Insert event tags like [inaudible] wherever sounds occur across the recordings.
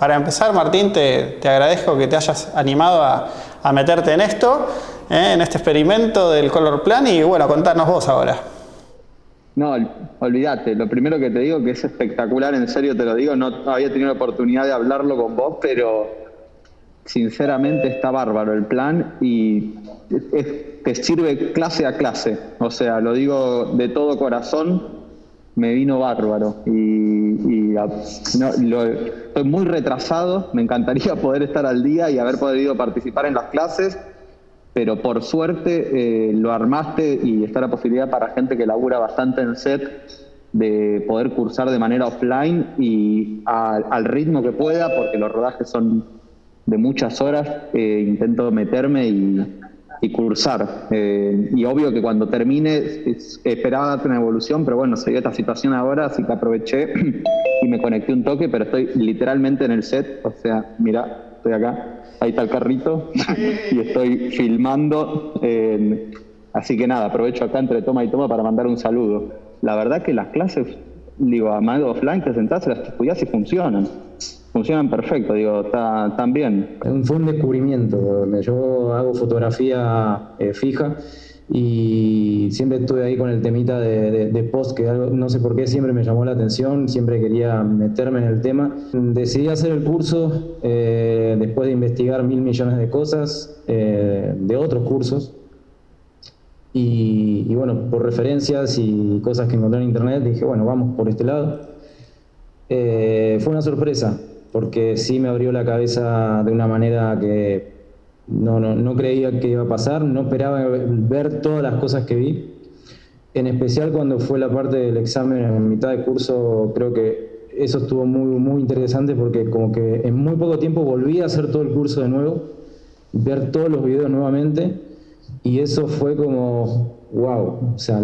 para empezar, Martín, te, agradezco que te hayas animado a, meterte en esto, ¿eh? en este experimento del Color Plan y bueno, contarnos vos ahora. No, olvídate, lo primero que te digo que es espectacular, en serio te lo digo, no había tenido la oportunidad de hablarlo con vos, pero sinceramente está bárbaro el plan y te sirve clase a clase, o sea, lo digo de todo corazón, me vino bárbaro. Y, estoy muy retrasado, me encantaría [laughs] poder estar al día y haber podido participar en las clases, pero por suerte eh, lo armaste y está la posibilidad para gente que labura bastante en set de poder cursar de manera offline y al ritmo que pueda, porque los rodajes son de muchas horas, eh, intento meterme y, y cursar. Eh, y obvio que cuando termine esperaba una evolución, pero bueno, se dio esta situación ahora, así que aproveché [clears throat] y me conecté un toque, pero estoy literalmente en el set, o sea, mira, estoy acá, ahí está el carrito [laughs] y estoy filmando. así que nada, aprovecho acá entre toma y toma para mandar un saludo. La verdad que las clases, digo, a mano offline te sentás, las estudias y funcionan funcionan perfecto, digo, está tan bien. Fue un descubrimiento. Yo hago fotografía eh, fija y siempre estuve ahí con el temita de, post, que no sé por qué siempre me llamó la atención, siempre quería meterme en el tema. Decidí hacer el curso eh, después de investigar mil millones de cosas, eh, de otros cursos. Y, y, bueno, por referencias y cosas que encontré en internet, dije, bueno, vamos por este lado. fue una sorpresa, porque sí me abrió la cabeza de una manera que no, no, no, creía que iba a pasar, no esperaba ver todas las cosas que vi. En especial cuando fue la parte del examen en mitad de curso, creo que eso estuvo muy, muy interesante porque como que en muy poco tiempo volví a hacer todo el curso de nuevo, ver todos los videos nuevamente y eso fue como, wow, o sea,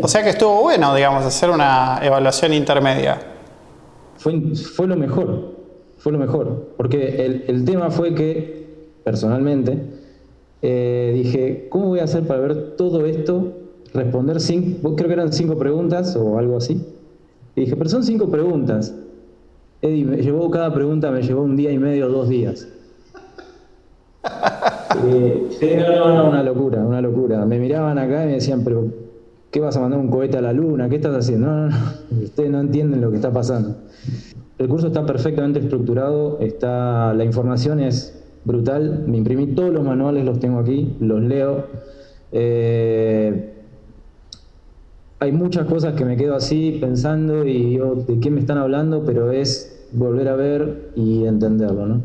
o sea que estuvo bueno, digamos, hacer una evaluación intermedia fue, lo mejor, fue lo mejor, porque el, tema fue que, personalmente, eh, dije, ¿cómo voy a hacer para ver todo esto? Responder cinco, creo que eran cinco preguntas o algo así. Y dije, pero son cinco preguntas. Eddie, me llevó cada pregunta, me llevó un día y medio, dos días. [laughs] Eh, no, no, una locura, una locura. Me miraban acá y me decían, pero ¿qué vas a mandar un cohete a la luna? ¿Qué estás haciendo? No, no, no, ustedes no entienden lo que está pasando. El curso está perfectamente estructurado, está, la información es brutal, me imprimí todos los manuales, los tengo aquí, los leo. Eh, hay muchas cosas que me quedo así pensando y digo, ¿de qué me están hablando? Pero es volver a ver y entenderlo, ¿no?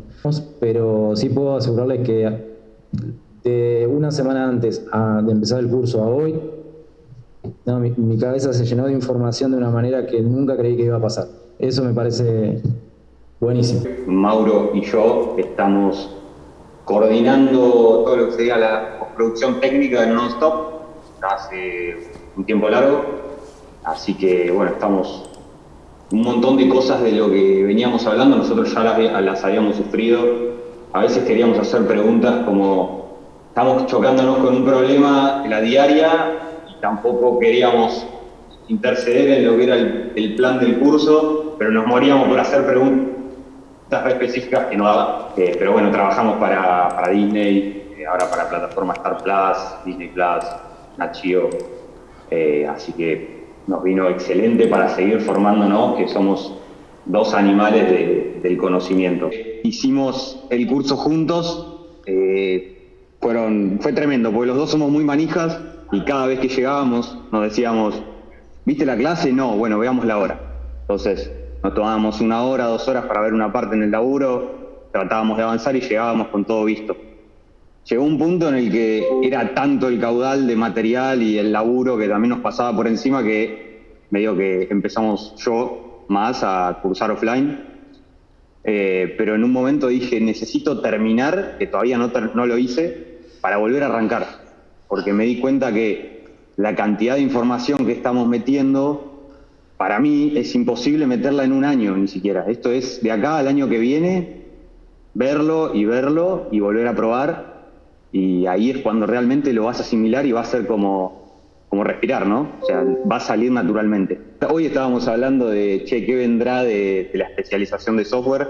Pero sí puedo asegurarles que de una semana antes de empezar el curso a hoy, mi, mi cabeza se llenó de información de una manera que nunca creí que iba a pasar. Eso me parece buenísimo. Mauro y yo estamos coordinando todo lo que sería la producción técnica de Nonstop hace un tiempo largo, así que bueno, estamos un montón de cosas de lo que veníamos hablando, nosotros ya las, habíamos sufrido, a veces queríamos hacer preguntas como estamos chocándonos con un problema en la diaria tampoco queríamos interceder en lo que era el plan del curso pero nos moríamos por hacer preguntas específicas que no daba. Eh, pero bueno, trabajamos para, Disney, eh, ahora para plataforma Star Plus, Disney Plus, Nachio. Eh, así que nos vino excelente para seguir formándonos, que somos dos animales del conocimiento. Hicimos el curso juntos, fueron, fue tremendo, porque los dos somos muy manijas y cada vez que llegábamos nos decíamos, ¿viste la clase? No, bueno, veamos la hora. Entonces, nos tomábamos una hora, dos horas para ver una parte en el laburo, tratábamos de avanzar y llegábamos con todo visto. Llegó un punto en el que era tanto el caudal de material y el laburo que también nos pasaba por encima que medio que empezamos yo más a cursar offline. Eh, pero en un momento dije, necesito terminar, que todavía no, no lo hice, para volver a arrancar. Porque me di cuenta que la cantidad de información que estamos metiendo para mí es imposible meterla en un año ni siquiera. Esto es de acá al año que viene, verlo y verlo y volver a probar. Y ahí es cuando realmente lo vas a asimilar y va a ser como como respirar, ¿no? O sea, va a salir naturalmente. Hoy estábamos hablando de, che, ¿qué vendrá de, la especialización de software?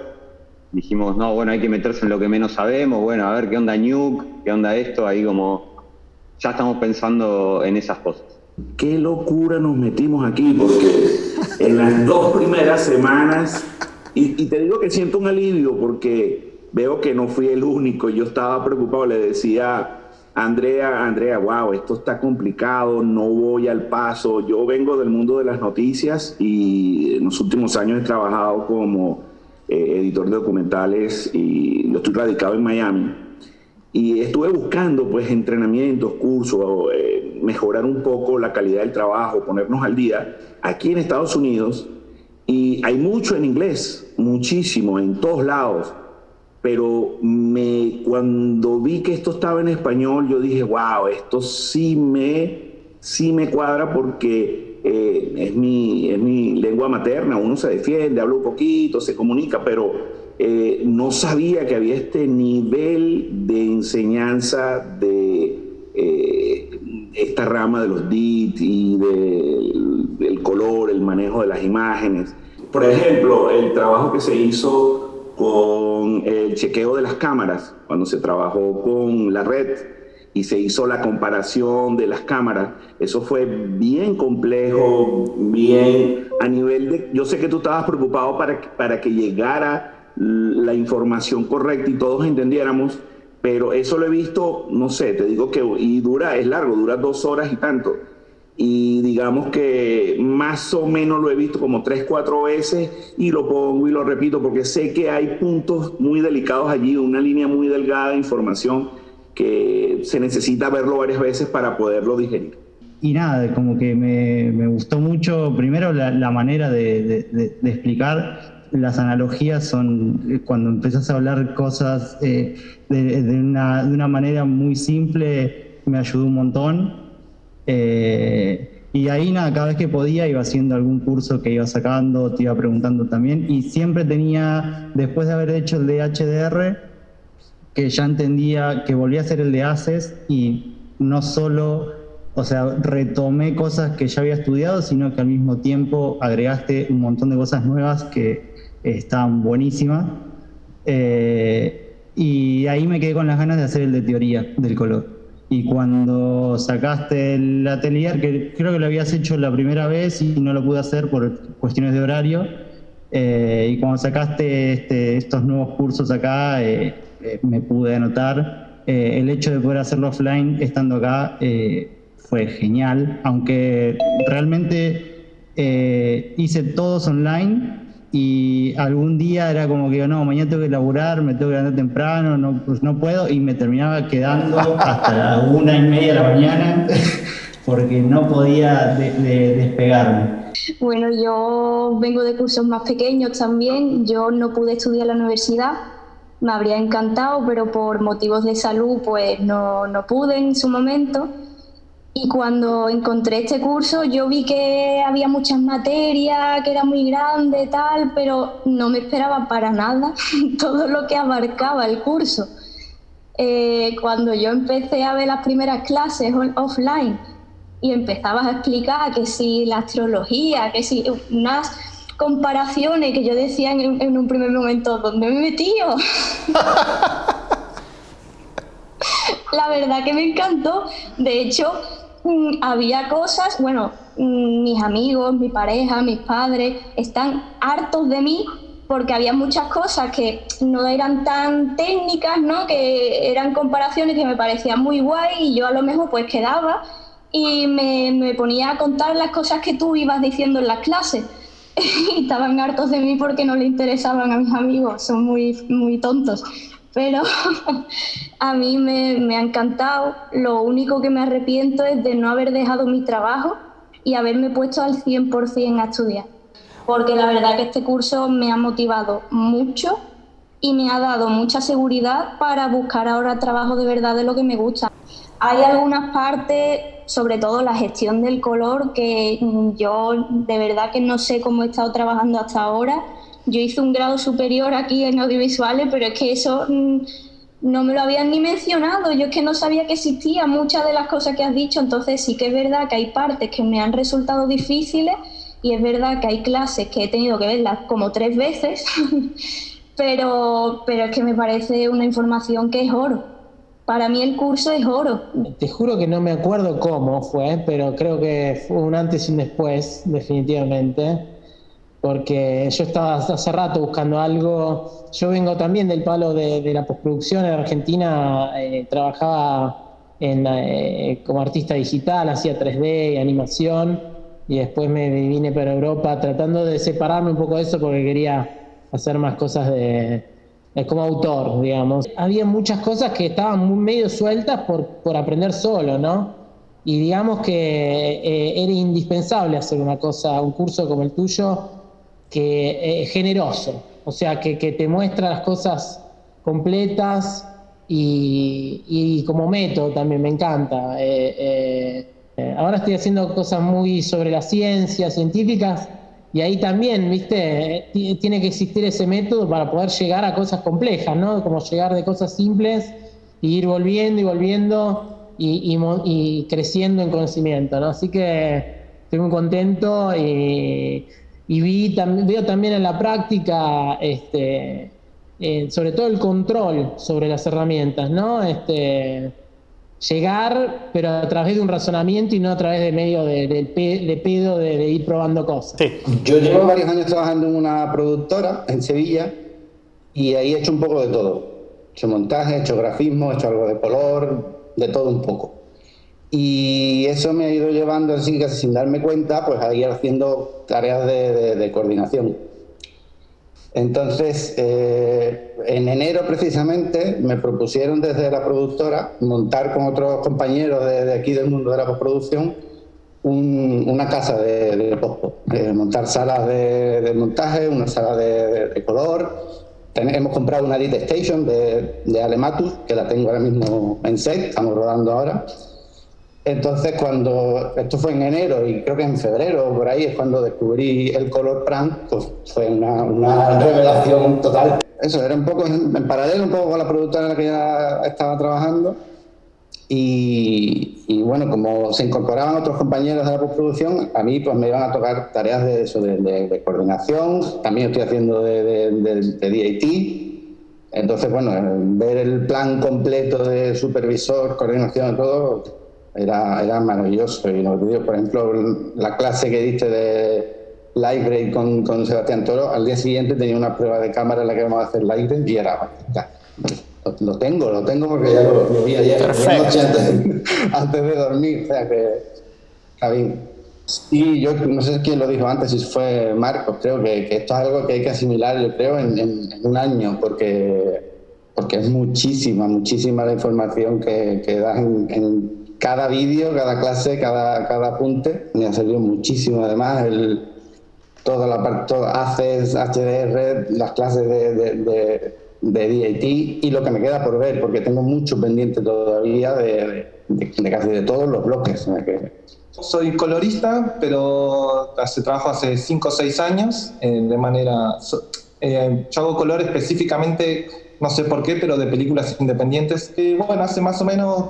Dijimos, no, bueno, hay que meterse en lo que menos sabemos, bueno, a ver qué onda Nuke, qué onda esto, ahí como ya estamos pensando en esas cosas. Qué locura nos metimos aquí, porque en las dos primeras semanas, y, y te digo que siento un alivio porque veo que no fui el único, yo estaba preocupado, le decía Andrea, Andrea, wow, esto está complicado, no voy al paso. Yo vengo del mundo de las noticias y en los últimos años he trabajado como eh, editor de documentales y yo estoy radicado en Miami. Y estuve buscando pues entrenamientos, cursos, eh, mejorar un poco la calidad del trabajo, ponernos al día aquí en Estados Unidos. Y hay mucho en inglés, muchísimo, en todos lados pero me, cuando vi que esto estaba en español, yo dije, wow, esto sí me, sí me cuadra porque eh, es, mi, es mi lengua materna, uno se defiende, habla un poquito, se comunica, pero eh, no sabía que había este nivel de enseñanza de eh, esta rama de los DIT y del, del color, el manejo de las imágenes. Por ejemplo, el trabajo que se hizo con el chequeo de las cámaras, cuando se trabajó con la red y se hizo la comparación de las cámaras, eso fue bien complejo, bien a nivel de... Yo sé que tú estabas preocupado para, para que llegara la información correcta y todos entendiéramos, pero eso lo he visto, no sé, te digo que y dura, es largo, dura dos horas y tanto y digamos que más o menos lo he visto como tres, cuatro veces y lo pongo y lo repito porque sé que hay puntos muy delicados allí, una línea muy delgada de información que se necesita verlo varias veces para poderlo digerir. Y nada, como que me, me gustó mucho, primero la, la manera de, de, explicar, las analogías son cuando empiezas a hablar cosas eh, de, una, de una manera muy simple, me ayudó un montón eh, y ahí nada, cada vez que podía iba haciendo algún curso que iba sacando, te iba preguntando también. Y siempre tenía, después de haber hecho el de HDR, que ya entendía que volvía a hacer el de ACES y no solo, o sea, retomé cosas que ya había estudiado, sino que al mismo tiempo agregaste un montón de cosas nuevas que estaban buenísimas. Eh, y ahí me quedé con las ganas de hacer el de teoría del color. Y cuando sacaste el atelier, que creo que lo habías hecho la primera vez y no lo pude hacer por cuestiones de horario, eh, y cuando sacaste este, estos nuevos cursos acá, eh, me pude anotar. el hecho de poder hacerlo offline estando acá fue genial, aunque realmente hice todos online y algún día era como que no, mañana tengo que laburar, me tengo que levantar temprano, no, pues no puedo y me terminaba quedando hasta la una y media de la mañana [laughs] porque no podía despegarme. Bueno, yo vengo de cursos más pequeños también, yo no pude estudiar en la universidad, me habría encantado, pero por motivos de salud pues no, no pude en su momento. Y cuando encontré este curso yo vi que había muchas materias, que era muy grande, tal, pero no me esperaba para nada [laughs] todo lo que abarcaba el curso. Eh, cuando yo empecé a ver las primeras clases offline y empezabas a explicar que si la astrología, que si unas comparaciones que yo decía en, en un primer momento, ¿dónde me he metido? [laughs] la verdad que me encantó. De hecho, había cosas, bueno, mm, mis amigos, mi pareja, mis padres están hartos de mí porque había muchas cosas que no eran tan técnicas, ¿no? Que eran comparaciones que me parecían muy guay y yo a lo mejor pues quedaba y me, me ponía a contar las cosas que tú ibas diciendo en las clases. [laughs] y estaban hartos de mí porque no le interesaban a mis amigos, son muy, muy tontos pero [laughs] a mí me, ha encantado. Lo único que me arrepiento es de no haber dejado mi trabajo y haberme puesto al 100% a estudiar. Porque la verdad que este curso me ha motivado mucho y me ha dado mucha seguridad para buscar ahora trabajo de verdad de lo que me gusta. Hay algunas partes, sobre todo la gestión del color, que yo de verdad que no sé cómo he estado trabajando hasta ahora yo hice un grado superior aquí en audiovisuales, pero es que eso mm, no me lo habían ni mencionado, yo es que no sabía que existía muchas de las cosas que has dicho, entonces sí que es verdad que hay partes que me han resultado difíciles y es verdad que hay clases que he tenido que verlas como tres veces, [laughs] pero, pero es que me parece una información que es oro. Para mí el curso es oro. Te juro que no me acuerdo cómo fue, pero creo que fue un antes y un después, definitivamente porque yo estaba hace rato buscando algo. Yo vengo también del palo de, la postproducción en Argentina, eh, trabajaba eh, como artista digital, hacía 3D y animación, y después me vine para Europa tratando de separarme un poco de eso porque quería hacer más cosas de, como autor, digamos. Había muchas cosas que estaban medio sueltas por, por aprender solo, ¿no? Y digamos que eh, era indispensable hacer una cosa, un curso como el tuyo, que es generoso, o sea, que, te muestra las cosas completas y, como método también me encanta. Eh, eh, ahora estoy haciendo cosas muy sobre las ciencias científicas y ahí también, viste, tiene que existir ese método para poder llegar a cosas complejas, ¿no? Como llegar de cosas simples y ir volviendo y volviendo y, y creciendo en conocimiento, ¿no? Así que estoy muy contento y y vi, veo también en la práctica, este, eh, sobre todo el control sobre las herramientas, ¿no? Este, llegar, pero a través de un razonamiento y no a través de medio de, de, pedo de, ir probando cosas. Yo llevo varios años trabajando en una productora en Sevilla y ahí he hecho un poco de todo. He hecho montaje, he hecho grafismo, he hecho algo de color, de todo un poco. Y eso me ha ido llevando así casi sin darme cuenta, pues a ir haciendo tareas de, coordinación. Entonces, eh, en enero precisamente me propusieron desde la productora montar con otros compañeros de, aquí del mundo de la postproducción una casa de, de montar salas de, montaje, una sala de, color. hemos comprado una Edit Station de, de Alematus, que la tengo ahora mismo en set, estamos rodando ahora. Entonces, cuando esto fue en enero y creo que en febrero, por ahí es cuando descubrí el color prank, pues fue una, revelación total. Eso era un poco en, paralelo, un poco con la productora en la que ya estaba trabajando. Y, bueno, como se incorporaban otros compañeros de la postproducción, a mí pues me iban a tocar tareas de eso, de, coordinación. También estoy haciendo de, de DAT. Entonces, bueno, ver el plan completo de supervisor, coordinación y todo, era, era maravilloso. Y lo por ejemplo, la clase que diste de Live con, con Sebastián Toro, al día siguiente tenía una prueba de cámara en la que vamos a hacer Live y era, lo, tengo, lo tengo porque ya lo, vi ayer, antes, de dormir, o sea que está bien. Y yo no sé quién lo dijo antes, si fue Marcos, creo que, que esto es algo que hay que asimilar, yo creo, en, en, un año, porque, porque es muchísima, muchísima la información que, que das en cada vídeo, cada clase, cada, cada apunte, me ha servido muchísimo. Además, el, toda la parte, ACES, HDR, las clases de, de, de, DAT y lo que me queda por ver, porque tengo mucho pendiente todavía de, casi de todos los bloques. Soy colorista, pero hace trabajo hace 5 o 6 años eh, de manera... Eh, yo hago color específicamente, no sé por qué, pero de películas independientes. bueno, hace más o menos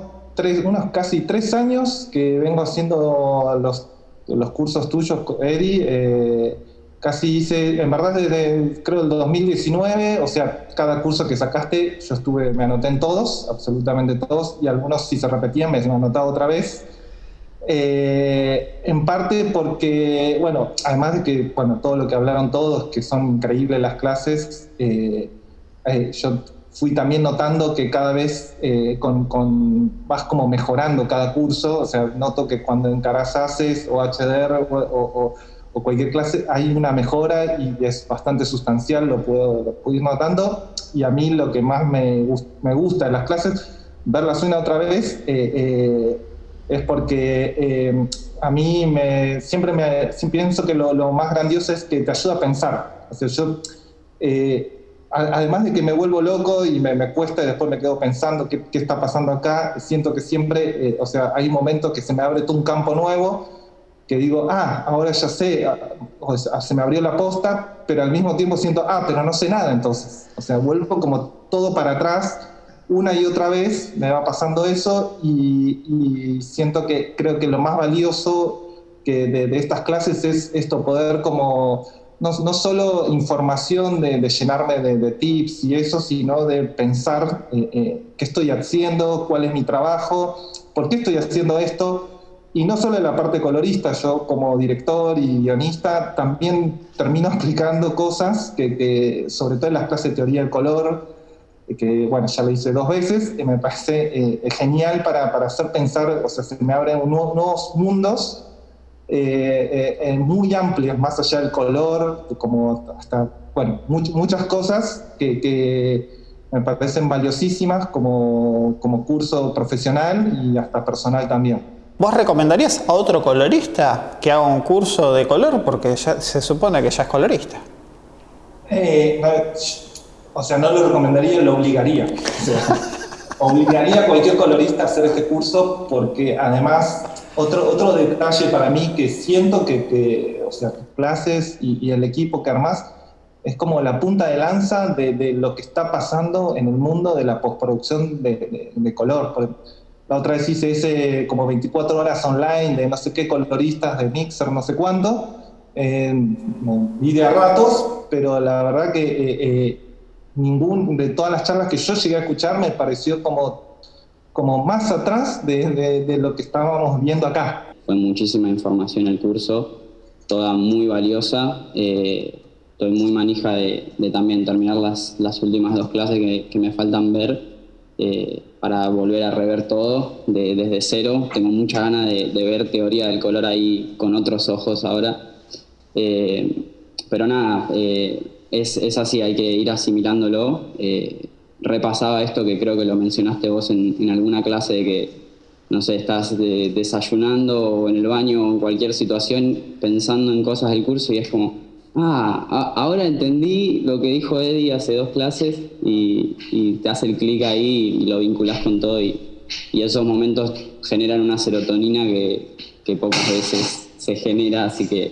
unos casi tres años que vengo haciendo los, los cursos tuyos, Eri. Eh, casi hice, en verdad desde creo el 2019, o sea, cada curso que sacaste, yo estuve, me anoté en todos, absolutamente todos, y algunos si se repetían me he anotado otra vez. Eh, en parte porque, bueno, además de que, bueno, todo lo que hablaron todos, que son increíbles las clases, eh, yo fui también notando que cada vez eh, con, vas como mejorando cada curso, o sea, noto que cuando encaras ACES o HDR o, cualquier clase hay una mejora y es bastante sustancial, lo puedo, ir notando. Y a mí lo que más me, me gusta en las clases, verlas una otra vez, eh, eh, es porque a mí me, siempre, me, pienso que lo, lo, más grandioso es que te ayuda a pensar. O sea, yo además de que me vuelvo loco y me, cuesta y después me quedo pensando qué, está pasando acá, siento que siempre, eh, o sea, hay momentos que se me abre todo un campo nuevo, que digo, ah, ahora ya sé, ah, o sea, se me abrió la posta, pero al mismo tiempo siento, ah, pero no sé nada entonces. O sea, vuelvo como todo para atrás una y otra vez me va pasando eso y, siento que creo que lo más valioso que de, estas clases es esto, poder como, no, no solo información de, llenarme de, tips y eso, sino de pensar eh, eh, qué estoy haciendo, cuál es mi trabajo, por qué estoy haciendo esto. Y no solo en la parte colorista, yo como director y guionista también termino [laughs] explicando cosas que, que sobre todo en las clases de teoría del color, que bueno, ya lo hice dos veces, y me parece eh, genial para, para, hacer pensar, o sea, se me abren nuevos, mundos eh, eh, muy amplios, más allá del color, como hasta, bueno, muchas cosas que, que, me parecen valiosísimas como, como curso profesional y hasta personal también. ¿Vos recomendarías a otro colorista que haga un curso de color? Porque ya se supone que ya es colorista. Eh, o sea, no lo recomendaría, lo obligaría. obligaría a cualquier colorista a hacer este curso porque además, otro, otro detalle para mí que siento que, o sea, clases y, el equipo que armás es como la punta de lanza de, lo que está pasando en el mundo de la postproducción de, color. La otra vez hice ese como 24 horas online de no sé qué coloristas de Mixer, no sé cuánto. Eh, vi de a ratos, pero la verdad que eh, eh, ningún, de todas las charlas que yo llegué a escuchar me pareció como, como más atrás de, lo que estábamos viendo acá. Fue muchísima información el curso, toda muy valiosa. Eh, estoy muy manija de, también terminar las, las últimas dos clases que, me faltan ver eh, para volver a rever todo de, desde cero. Tengo mucha ganas de, ver teoría del color ahí con otros ojos ahora. Eh, pero nada, es, así, hay que ir asimilándolo. Repasaba esto que creo que lo mencionaste vos en, en alguna clase de que, no sé, estás desayunando o en el baño o en cualquier situación pensando en cosas del curso y es como, ah, ahora entendí lo que dijo Eddie hace dos clases y, y te hace el clic ahí y lo vinculás con todo y, y, esos momentos generan una serotonina que, que pocas veces se genera, así que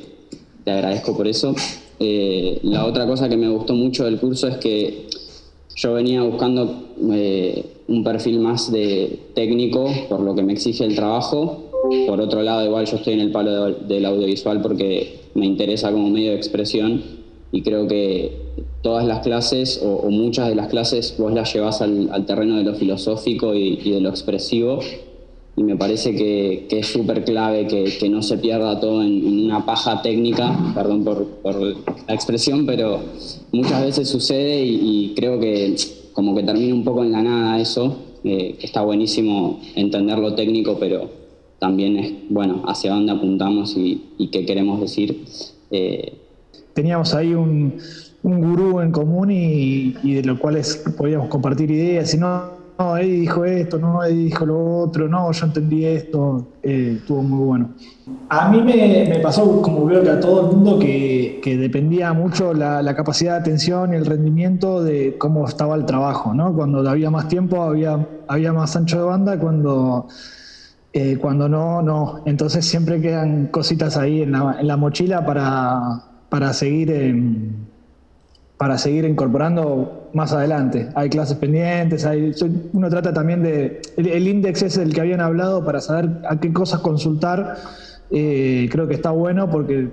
te agradezco por eso. Eh, la otra cosa que me gustó mucho del curso es que yo venía buscando eh, un perfil más de técnico por lo que me exige el trabajo. Por otro lado, igual yo estoy en el palo del audiovisual porque me interesa como medio de expresión y creo que todas las clases o, muchas de las clases vos las llevas al, terreno de lo filosófico y, y de lo expresivo y me parece que, es súper clave que, no se pierda todo en, una paja técnica, perdón por, la expresión, pero muchas veces sucede y, creo que como que termina un poco en la nada eso, eh, está buenísimo entender lo técnico, pero también es, bueno, hacia dónde apuntamos y, qué queremos decir. Eh, Teníamos ahí un, un gurú en común y, de lo cual podíamos compartir ideas, y no no, dijo esto, no, Eddie dijo lo otro, no, yo entendí esto, eh, estuvo muy bueno. A mí me, pasó, como veo que a todo el mundo, que, dependía mucho la, capacidad de atención y el rendimiento de cómo estaba el trabajo, ¿no? Cuando había más tiempo había, había más ancho de banda, cuando, eh, cuando no, no. Entonces siempre quedan cositas ahí en la, mochila para, para seguir... En, para seguir incorporando más adelante. Hay clases pendientes, hay, uno trata también de... El, índice es el que habían hablado para saber a qué cosas consultar. Eh, creo que está bueno porque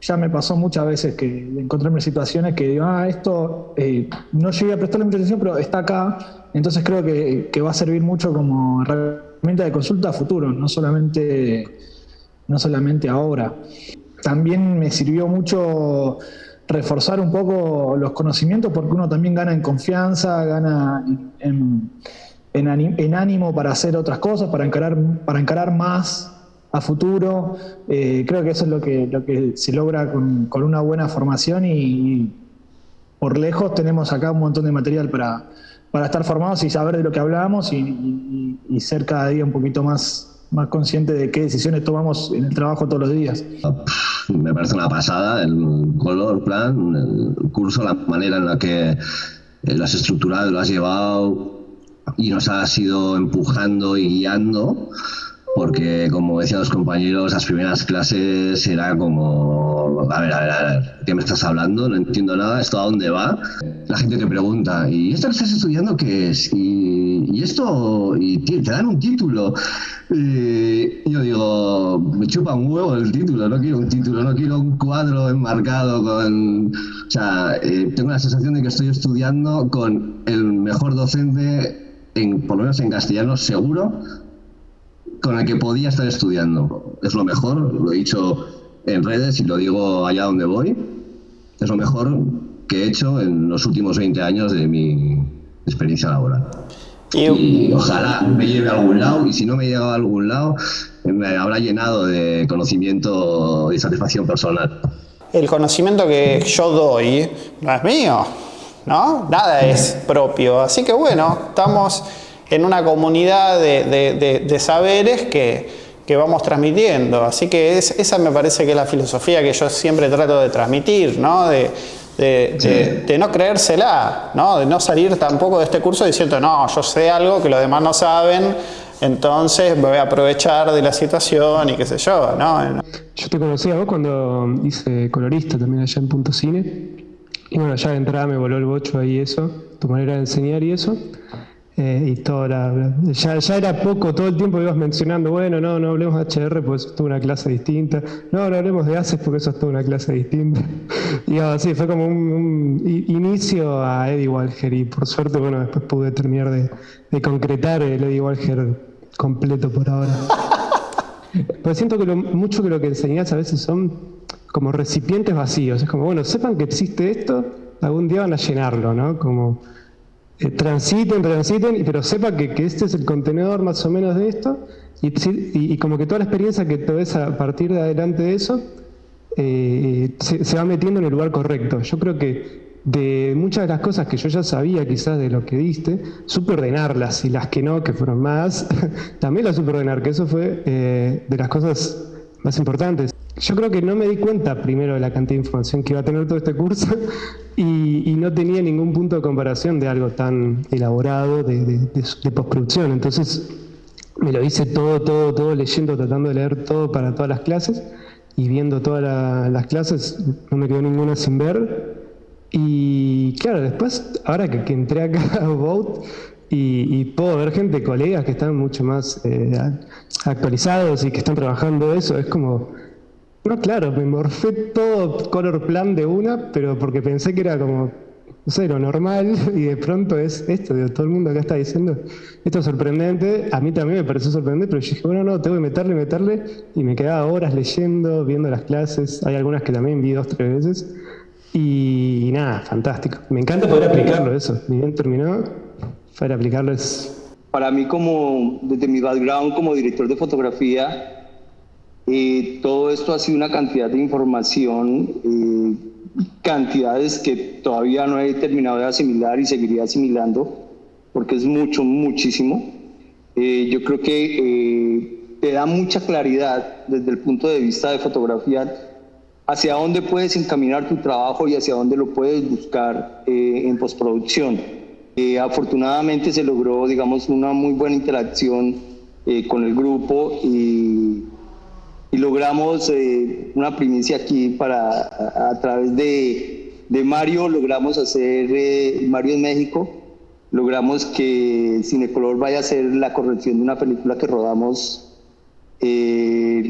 ya me pasó muchas veces que encontrarme situaciones que digo, ah, esto eh, no llegué a prestarle mucha atención, pero está acá. Entonces creo que, que va a servir mucho como herramienta de consulta a futuro, no solamente, no solamente ahora. También me sirvió mucho reforzar un poco los conocimientos porque uno también gana en confianza, gana en, ánimo para hacer otras cosas, para encarar, para encarar más a futuro. Eh, creo que eso es lo que, lo que se logra con, con una buena formación y, por lejos tenemos acá un montón de material para, para estar formados y saber de lo que hablábamos y, y ser cada día un poquito más más consciente de qué decisiones tomamos en el trabajo todos los días. Me parece una pasada el color plan, el curso, la manera en la que eh, lo has estructurado, lo has llevado y nos has ido empujando y guiando porque como decían los compañeros, las primeras clases era como, a ver, a ver, a ver, ¿qué me estás hablando? No entiendo nada, ¿esto a dónde va? La gente que pregunta, ¿y esto que estás estudiando qué es? Y, y esto, y te dan un título. Y yo digo, me chupa un huevo el título, no quiero un título, no quiero un cuadro enmarcado con... O sea, eh, tengo la sensación de que estoy estudiando con el mejor docente, en, por lo menos en castellano, seguro, con el que podía estar estudiando. Es lo mejor, lo he dicho en redes y lo digo allá donde voy. Es lo mejor que he hecho en los últimos 20 años de mi experiencia laboral. Y, ojalá me lleve a algún lado, y si no me lleva a algún lado, me habrá llenado de conocimiento y satisfacción personal. El conocimiento que yo doy no es mío, ¿no? Nada es propio. Así que bueno, estamos en una comunidad de, saberes que, que, vamos transmitiendo. Así que esa me parece que es la filosofía que yo siempre trato de transmitir, ¿no? De, de, no creérsela, ¿no? de no salir tampoco de este curso diciendo, no, yo sé algo que los demás no saben, entonces me voy a aprovechar de la situación y qué sé yo. ¿no? Yo te conocí a vos cuando hice colorista también allá en Punto Cine. Y bueno, ya de entrada me voló el bocho ahí eso, tu manera de enseñar y eso. Eh, y toda ya, ya, era poco, todo el tiempo ibas mencionando, bueno, no, no hablemos de HR porque eso es toda una clase distinta, no, no hablemos de ACES porque eso es toda una clase distinta. [laughs] Y así, fue como un, inicio a Eddie Walker y por suerte, bueno, después pude terminar de, de concretar el Eddie Walker completo por ahora. [laughs] Pero siento que lo, mucho que lo que enseñás a veces son como recipientes vacíos, es como, bueno, sepan que existe esto, algún día van a llenarlo, ¿no? Como eh, transiten, transiten, pero sepa que, que, este es el contenedor más o menos de esto, y, como que toda la experiencia que te ves a partir de adelante de eso, eh, se, va metiendo en el lugar correcto. Yo creo que de muchas de las cosas que yo ya sabía quizás de lo que diste, supe ordenarlas, y las que no, que fueron más, [laughs] también las supe ordenar, que eso fue eh, de las cosas más importantes. Yo creo que no me di cuenta primero de la cantidad de información que iba a tener todo este curso [laughs] y, no tenía ningún punto de comparación de algo tan elaborado de, postproducción. Entonces me lo hice todo, todo, todo leyendo, tratando de leer todo para todas las clases y viendo todas las clases, no me quedó ninguna sin ver. Y claro, después, ahora que, entré acá a Vote, y, puedo ver gente, colegas que están mucho más eh, actualizados y que están trabajando eso, es como no, claro, me morfé todo color plan de una, pero porque pensé que era como, no sé, lo normal, [laughs] y de pronto es esto, todo el mundo acá está diciendo, esto es sorprendente, a mí también me pareció sorprendente, pero yo dije, bueno, no, tengo que meterle, meterle, y me quedaba horas leyendo, viendo las clases, hay algunas que también vi dos, tres veces, y, nada, fantástico. Me encanta poder aplicarlo eso, bien terminó, poder aplicarlo es... Para mí como, desde mi background como director de fotografía, eh, todo esto ha sido una cantidad de información, eh, cantidades que todavía no he terminado de asimilar y seguiría asimilando, porque es mucho, muchísimo. Eh, yo creo que te da mucha claridad desde el punto de vista de fotografía hacia dónde puedes encaminar tu trabajo y hacia dónde lo puedes buscar en postproducción. Afortunadamente se logró, digamos, una muy buena interacción con el grupo y y logramos eh, una primicia aquí para a, través de, de, Mario logramos hacer eh, Mario en México. Logramos que Cinecolor vaya a hacer la corrección de una película que rodamos eh,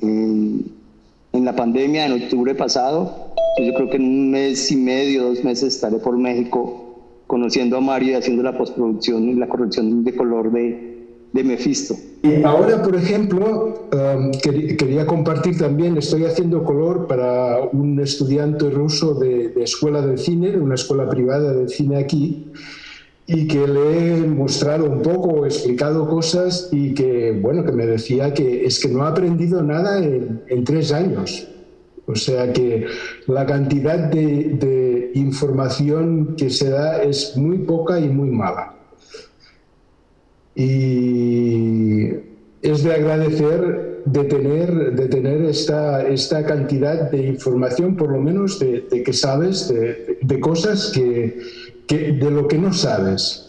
en, en, la pandemia en octubre pasado. Yo creo que en un mes y medio dos meses estaré por México conociendo a Mario y haciendo la postproducción y la corrección de color de, de Mephisto. Ahora, por ejemplo, um, quería compartir también, estoy haciendo color para un estudiante ruso de, escuela de cine, de una escuela privada de cine aquí, y que le he mostrado un poco, explicado cosas y que, bueno, que me decía que es que no ha aprendido nada en, tres años. O sea que la cantidad de, de información que se da es muy poca y muy mala. Y es de agradecer de tener, de tener esta, esta cantidad de información, por lo menos de, que sabes de, cosas que, que, de lo que no sabes.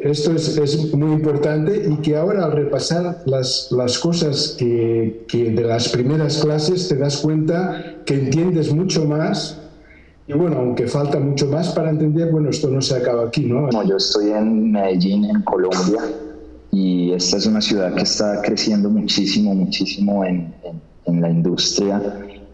Esto es, es, muy importante y que ahora al repasar las, las cosas que, que de las primeras clases te das cuenta que entiendes mucho más y bueno, aunque falta mucho más para entender, bueno, esto no se acaba aquí, ¿no? yo estoy en Medellín, en Colombia, y esta es una ciudad que está creciendo muchísimo, muchísimo en, en, la industria.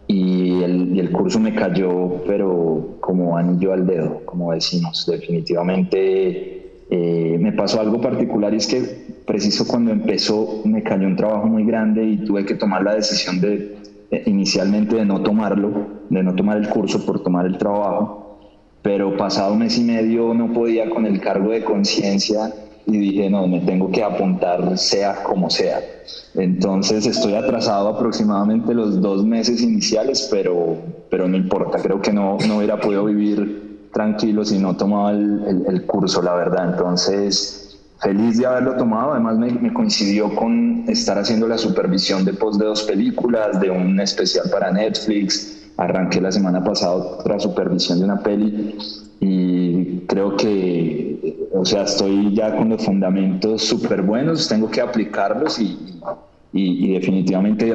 Y el, curso me cayó, pero como anillo al dedo, como decimos. Definitivamente eh, me pasó algo particular y es que preciso cuando empezó me cayó un trabajo muy grande y tuve que tomar la decisión de inicialmente de no tomarlo, de no tomar el curso por tomar el trabajo, pero pasado mes y medio no podía con el cargo de conciencia y dije, no, me tengo que apuntar sea como sea. Entonces estoy atrasado aproximadamente los dos meses iniciales, pero, pero no importa, creo que no, no hubiera podido vivir tranquilo si no tomaba el, el curso, la verdad. Entonces feliz de haberlo tomado. Además me, coincidió con estar haciendo la supervisión de post de dos películas, de un especial para Netflix. Arranqué la semana pasada otra supervisión de una peli y creo que, o sea, estoy ya con los fundamentos súper buenos, tengo que aplicarlos y, y, y, definitivamente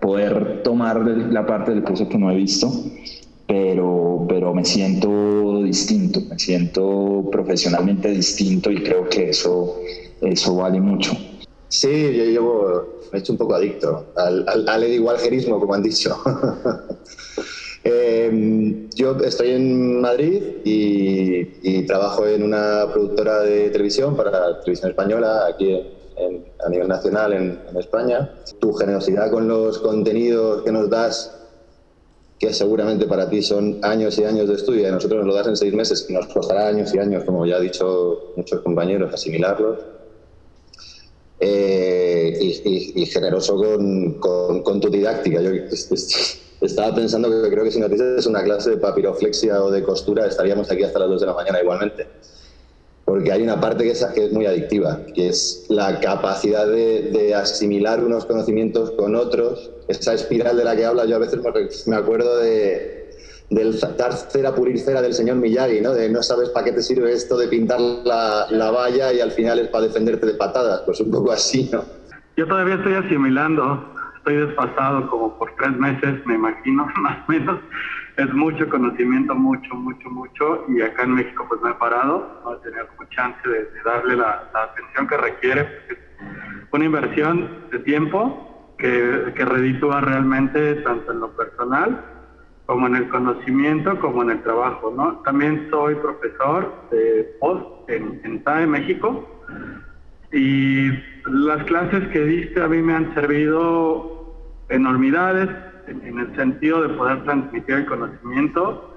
poder tomar la parte del curso que no he visto pero, pero me siento distinto, me siento profesionalmente distinto y creo que eso, eso vale mucho. Sí, yo llevo, me he hecho un poco adicto al, al, al igualgerismo, como han dicho. [laughs] eh, yo estoy en Madrid y, y, trabajo en una productora de televisión para televisión española aquí en, a nivel nacional en, en España. Tu generosidad con los contenidos que nos das que seguramente para ti son años y años de estudio y a nosotros nos lo das en seis meses y nos costará años y años, como ya han dicho muchos compañeros, asimilarlos. Eh, y, generoso con, con, tu didáctica. Yo estaba pensando que creo que si nos dices una clase de papiroflexia o de costura estaríamos aquí hasta las 2 de la mañana igualmente porque hay una parte que es, que es muy adictiva, que es la capacidad de, asimilar unos conocimientos con otros, esa espiral de la que habla, yo a veces me acuerdo de, del dar cera, pulir cera del señor Miyagi, ¿no? de no sabes para qué te sirve esto de pintar la, la valla y al final es para defenderte de patadas, pues un poco así, ¿no? Yo todavía estoy asimilando, estoy desfasado como por tres meses, me imagino, [laughs] más o menos, es mucho conocimiento, mucho, mucho, mucho, y acá en México pues me he parado, no he tenido como chance de, darle la, atención que requiere, es una inversión de tiempo que, que reditúa realmente tanto en lo personal como en el conocimiento, como en el trabajo, ¿no? También soy profesor de post en, en TAE México, y las clases que diste a mí me han servido enormidades, en el sentido de poder transmitir el conocimiento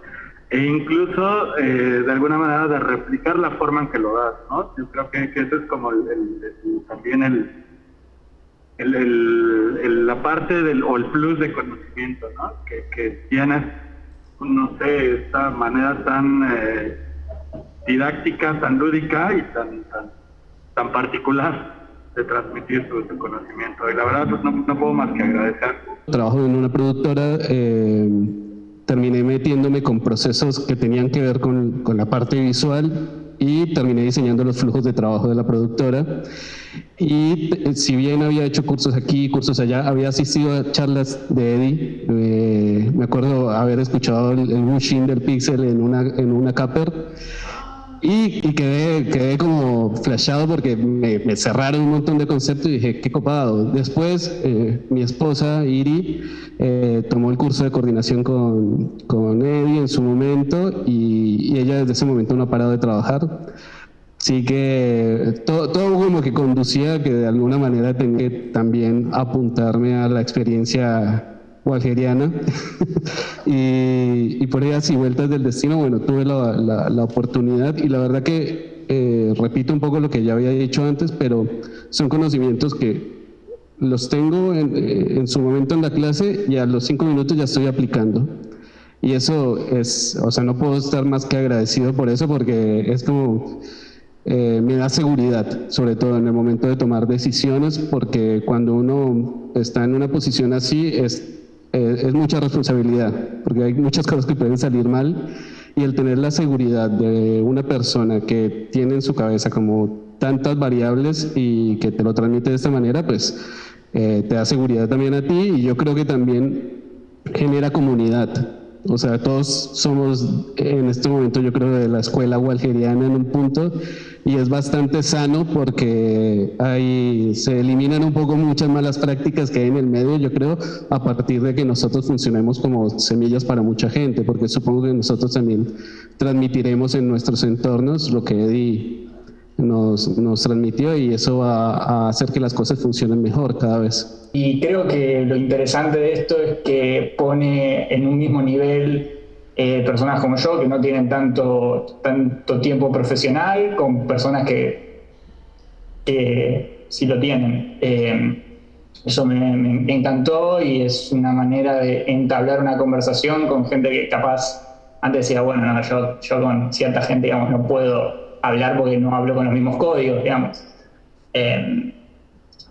e incluso eh, de alguna manera de replicar la forma en que lo das, ¿no? Yo creo que, eso es como también el, el, la parte del, o el plus de conocimiento, ¿no? Que, que tienes, no sé, esta manera tan eh, didáctica, tan lúdica y tan, tan particular de transmitir su, conocimiento. Y la verdad, pues, no, no, puedo más que agradecer. Trabajo en una productora, eh, terminé metiéndome con procesos que tenían que ver con, con, la parte visual y terminé diseñando los flujos de trabajo de la productora. Y eh, si bien había hecho cursos aquí, cursos allá, había asistido a charlas de Eddie. Eh, me acuerdo haber escuchado el, el bushing del pixel en una, en una Capper y, quedé, quedé, como flashado porque me, cerraron un montón de conceptos y dije, qué copado. Después, eh, mi esposa, Iri, eh, tomó el curso de coordinación con, con Eddie en su momento y, ella desde ese momento no ha parado de trabajar. Así que todo, todo como que conducía que de alguna manera tenía que también apuntarme a la experiencia o algeriana. [laughs] y, por ellas y vueltas del destino, bueno, tuve la, la, oportunidad y la verdad que eh, repito un poco lo que ya había dicho antes, pero son conocimientos que los tengo en, eh, en, su momento en la clase y a los cinco minutos ya estoy aplicando. Y eso es, o sea, no puedo estar más que agradecido por eso porque es como... Eh, me da seguridad, sobre todo en el momento de tomar decisiones, porque cuando uno está en una posición así es eh, es mucha responsabilidad, porque hay muchas cosas que pueden salir mal y el tener la seguridad de una persona que tiene en su cabeza como tantas variables y que te lo transmite de esta manera, pues eh, te da seguridad también a ti y yo creo que también genera comunidad. O sea, todos somos en este momento, yo creo, de la escuela walgeriana en un punto y es bastante sano porque hay, se eliminan un poco muchas malas prácticas que hay en el medio, yo creo, a partir de que nosotros funcionemos como semillas para mucha gente, porque supongo que nosotros también transmitiremos en nuestros entornos lo que Eddie nos, nos transmitió y eso va a hacer que las cosas funcionen mejor cada vez. Y creo que lo interesante de esto es que pone en un mismo nivel eh, personas como yo que no tienen tanto, tanto tiempo profesional con personas que, que sí lo tienen. Eh, eso me, me, encantó y es una manera de entablar una conversación con gente que capaz antes decía, bueno, no, yo, yo con cierta gente, digamos, no puedo hablar porque no hablo con los mismos códigos, digamos. Eh,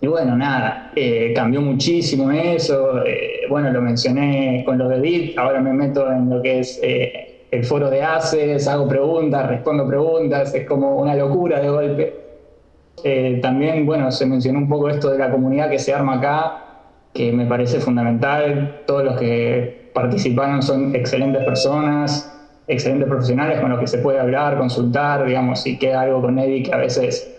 y bueno, nada, eh, cambió muchísimo eso. Eh, bueno, lo mencioné con lo de Edith, ahora me meto en lo que es eh, el foro de ACES, hago preguntas, respondo preguntas, es como una locura de golpe. también, bueno, se mencionó un poco esto de la comunidad que se arma acá, que me parece fundamental. Todos los que participaron son excelentes personas, excelentes profesionales con los que se puede hablar, consultar, digamos, si queda algo con Eddie que a veces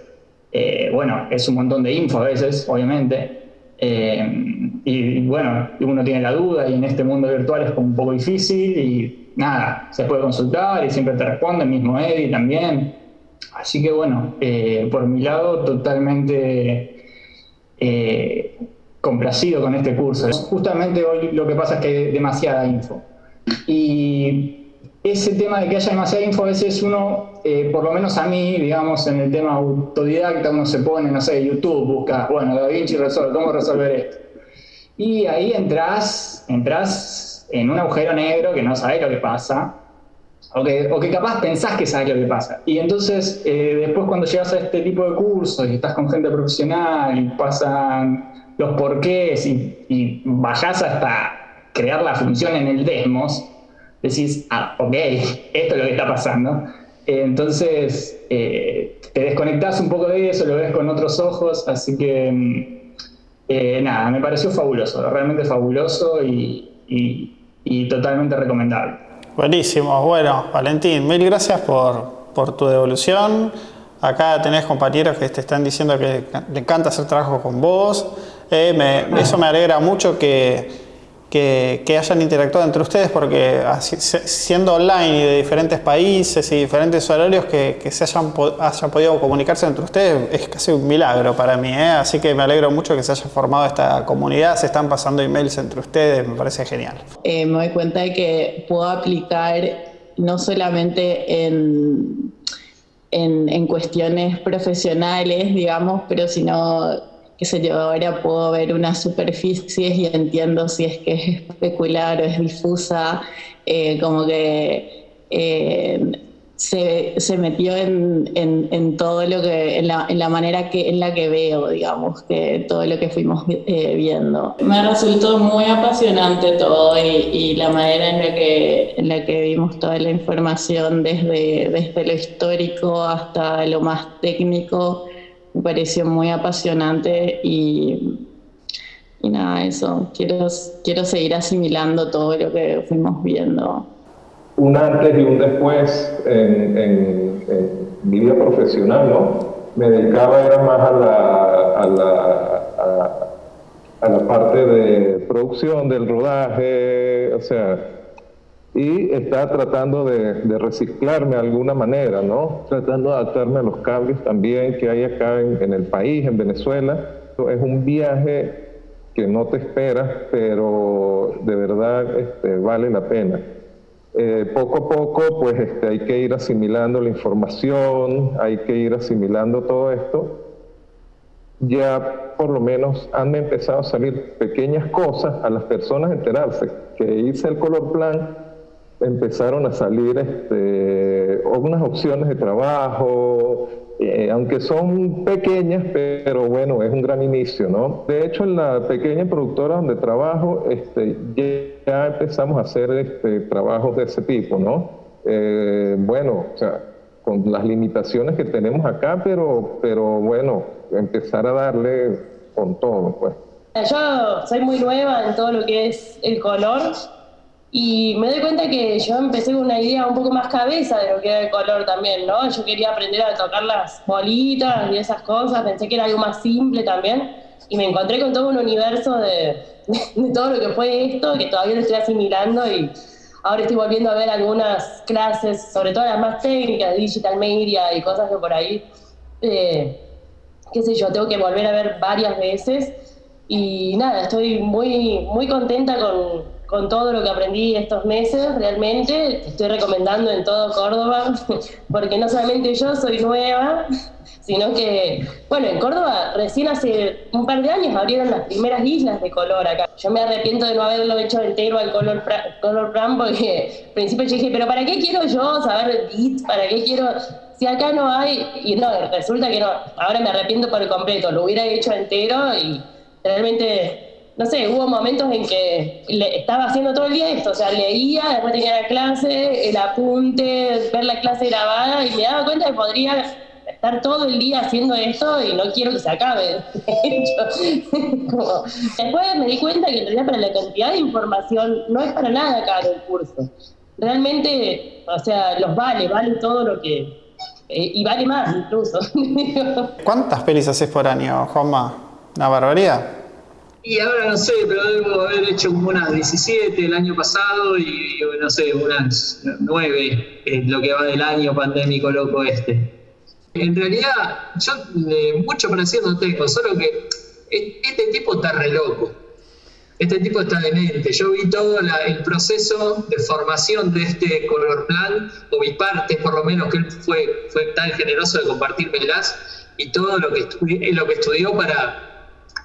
eh, bueno, es un montón de info a veces, obviamente. Eh, y, bueno, uno tiene la duda y en este mundo virtual es un poco difícil y nada, se puede consultar y siempre te responde, el mismo Eddie también. Así que bueno, eh, por mi lado, totalmente complacido con este curso. Justamente hoy lo que pasa es que hay demasiada info. Y ese tema de que haya demasiada info, a veces uno, eh, por lo menos a mí, digamos, en el tema autodidacta, uno se pone, no sé, YouTube, busca, bueno, Da Vinci resuelve, ¿cómo resolver esto? Y ahí entras, entras en un agujero negro que no sabes lo que pasa, o que, o que capaz pensás que sabes lo que pasa. Y entonces, eh, después cuando llegas a este tipo de cursos y estás con gente profesional y pasan los porqués y, y hasta crear la función en el Demos, decís, ah, ok, esto es lo que está pasando. Eh, entonces, eh, te desconectas un poco de eso, lo ves con otros ojos, así que mm, eh, nada, me pareció fabuloso, realmente fabuloso y, totalmente recomendable. Buenísimo, bueno, Valentín, mil gracias por, por tu devolución. Acá tenés compañeros que te están diciendo que le encanta hacer trabajo con vos. eso me alegra mucho que, que, hayan interactuado entre ustedes, porque siendo online y de diferentes países y diferentes horarios, que, se hayan, hayan, podido comunicarse entre ustedes es casi un milagro para mí. ¿eh? Así que me alegro mucho que se haya formado esta comunidad, se están pasando emails entre ustedes, me parece genial. Eh, me doy cuenta de que puedo aplicar no solamente en, en, en cuestiones profesionales, digamos, pero sino qué sé yo, ahora puedo ver unas superficies y entiendo si es que es especular o es difusa, eh, como que eh, se, se, metió en, en, todo lo que, en la, en la, manera que, en la que veo, digamos, que todo lo que fuimos eh, viendo. Me resultó muy apasionante todo y, y, la manera en la, que, en la que vimos toda la información desde, desde lo histórico hasta lo más técnico me pareció muy apasionante y, y nada, eso, quiero, quiero seguir asimilando todo lo que fuimos viendo. Un antes y un después en, en, mi vida profesional, ¿no? Me dedicaba era más a la, a la, a la parte de producción, del rodaje, o sea, y está tratando de, reciclarme de alguna manera, ¿no? Tratando de adaptarme a los cambios también que hay acá en, el país, en Venezuela. Es un viaje que no te esperas, pero de verdad este, vale la pena. Eh, poco a poco, pues este, hay que ir asimilando la información, hay que ir asimilando todo esto. Ya por lo menos han empezado a salir pequeñas cosas a las personas enterarse que hice el color plan empezaron a salir este, opciones de trabajo, eh, aunque son pequeñas, pero bueno, es un gran inicio, ¿no? De hecho, en la pequeña productora donde trabajo, este, ya empezamos a hacer este, trabajos de ese tipo, ¿no? Eh, bueno, o sea, con las limitaciones que tenemos acá, pero, pero bueno, empezar a darle con todo, pues. Yo soy muy nueva en todo lo que es el color, Y me doy cuenta que yo empecé con una idea un poco más cabeza de lo que era el color también, ¿no? Yo quería aprender a tocar las bolitas y esas cosas, pensé que era algo más simple también, y me encontré con todo un universo de, [laughs] de todo lo que fue esto, que todavía lo estoy asimilando y ahora estoy volviendo a ver algunas clases, sobre todo las más técnicas, digital media y cosas que por ahí, eh, qué sé yo, tengo que volver a ver varias veces. Y nada, estoy muy, muy contenta con, con todo lo que aprendí estos meses, realmente. Estoy recomendando en todo Córdoba, [laughs] porque no solamente yo soy nueva, sino que, bueno, en Córdoba recién hace un par de años abrieron las primeras islas de color acá. Yo me arrepiento de no haberlo hecho entero al color, color plan, porque al principio yo dije, pero ¿para qué quiero yo saber beats? ¿Para qué quiero...? Si acá no hay, y no, resulta que no, ahora me arrepiento por completo, lo hubiera hecho entero y realmente no sé, hubo momentos en que le, estaba haciendo todo el día esto, o sea, leía, después tenía la clase, el apunte, ver la clase grabada y me daba cuenta que podría estar todo el día haciendo esto y no quiero que se acabe. [laughs] después me di cuenta que en realidad para la cantidad de información no es para nada caro el curso. Realmente, o sea, los vale, vale todo lo que... Eh, y vale más incluso. [laughs] ¿Cuántas pelis haces por año, Juanma? ¿Una barbaridad? Y ahora no sé, pero debo haber hecho como unas 17 el año pasado y, no sé, unas 9 en lo que va del año pandémico loco este. En realidad, yo mucho para no tengo, solo que este tipo está re loco. Este tipo está demente. Yo vi todo el proceso de formación de este color plan, o mi parte por lo menos, que él fue, fue tan generoso de compartírmelas, y todo lo que, lo que estudió para,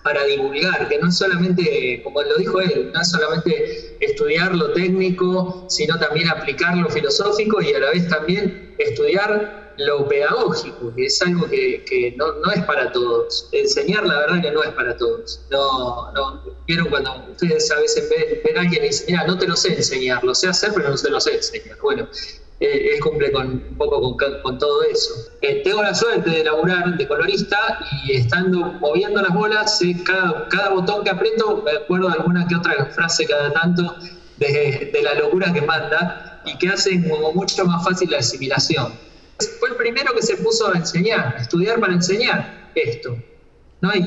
para divulgar, que no solamente, como lo dijo él, no es solamente estudiar lo técnico, sino también aplicar lo filosófico y a la vez también estudiar lo pedagógico, que es algo que, no, es para todos. Enseñar, la verdad, que no es para todos. No, vieron cuando ustedes a veces ven, a alguien y dicen, no te lo sé enseñar, lo sé hacer, pero no se lo sé enseñar. Bueno, eh, él cumple con, un poco con, todo eso. Eh, tengo la suerte de laburar de colorista y estando moviendo las bolas, cada, cada botón que aprieto me acuerdo de alguna que otra frase cada tanto de, de la locura que manda y que hacen como mucho más fácil la asimilación. Fue el primero que se puso a enseñar, a estudiar para enseñar esto. No hay,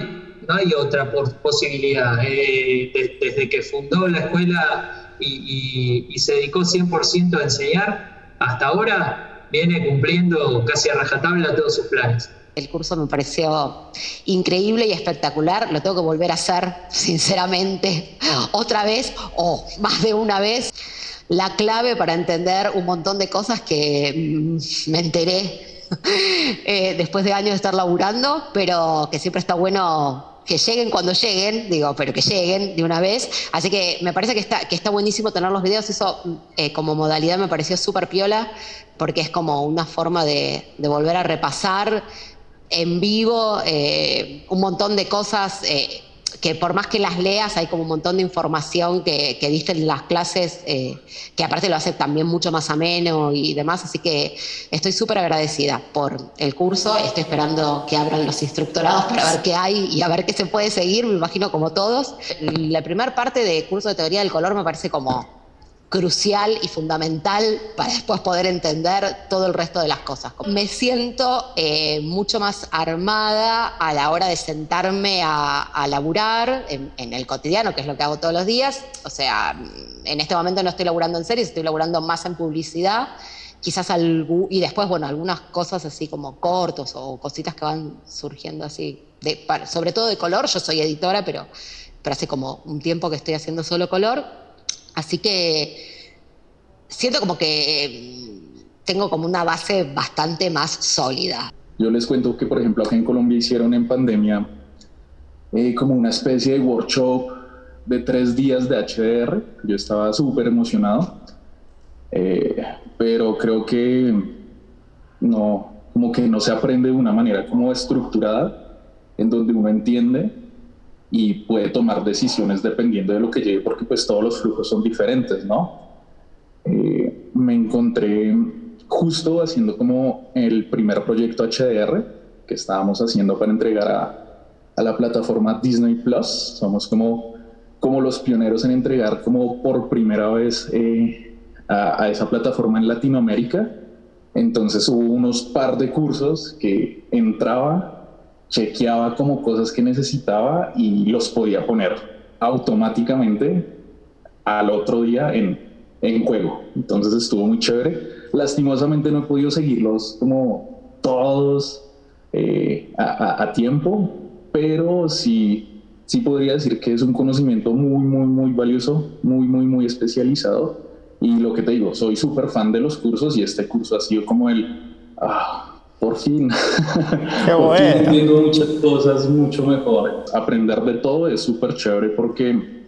no hay otra posibilidad. Eh, desde que fundó la escuela y, y se dedicó 100% a enseñar, hasta ahora viene cumpliendo casi a rajatabla todos sus planes. El curso me pareció increíble y espectacular, lo tengo que volver a hacer, sinceramente, otra vez o más de una vez. La clave para entender un montón de cosas que mm, me enteré [laughs] eh, después de años de estar laburando, pero que siempre está bueno que lleguen cuando lleguen, digo, pero que lleguen de una vez. Así que me parece que está, que está buenísimo tener los videos. Eso eh, como modalidad me pareció súper piola, porque es como una forma de, de volver a repasar en vivo eh, un montón de cosas. Eh, que por más que las leas hay como un montón de información que, que diste en las clases, eh, que aparte lo hace también mucho más ameno y demás, así que estoy súper agradecida por el curso, estoy esperando que abran los instructorados para ver qué hay y a ver qué se puede seguir, me imagino como todos. La primera parte de curso de teoría del color me parece como crucial y fundamental para después poder entender todo el resto de las cosas. Me siento eh, mucho más armada a la hora de sentarme a, laburar en, el cotidiano, que es lo que hago todos los días. O sea, en este momento no estoy laburando en series, estoy laburando más en publicidad. Quizás algo, y después, bueno, algunas cosas así como cortos o cositas que van surgiendo así, de, sobre todo de color. Yo soy editora, pero, pero hace como un tiempo que estoy haciendo solo color Así que siento como que mm, tengo como una base bastante más sólida. Yo les cuento que, por ejemplo, acá en Colombia hicieron en pandemia eh, como una especie de workshop de tres días de HDR. Yo estaba súper emocionado, eh, pero creo que no, como que no se aprende de una manera como estructurada, en donde uno entiende y puede tomar decisiones dependiendo de lo que llegue, porque pues todos los flujos son diferentes, ¿no? Eh, me encontré justo haciendo como el primer proyecto HDR que estábamos haciendo para entregar a, a la plataforma Disney Plus. Somos como como los pioneros en entregar como por primera vez eh, a, a, esa plataforma en Latinoamérica. Entonces hubo unos par de cursos que entraba, chequeaba como cosas que necesitaba y los podía poner automáticamente al otro día en, en juego. Entonces estuvo muy chévere. Lastimosamente no he podido seguirlos como todos eh, a, a, tiempo, pero sí, sí podría decir que es un conocimiento muy, muy, muy valioso, muy, muy, muy especializado. Y lo que te digo, soy súper fan de los cursos y este curso ha sido como el, ah, por fin, [laughs] Qué por bueno. fin entiendo muchas cosas mucho mejor. Aprender de todo es súper chévere porque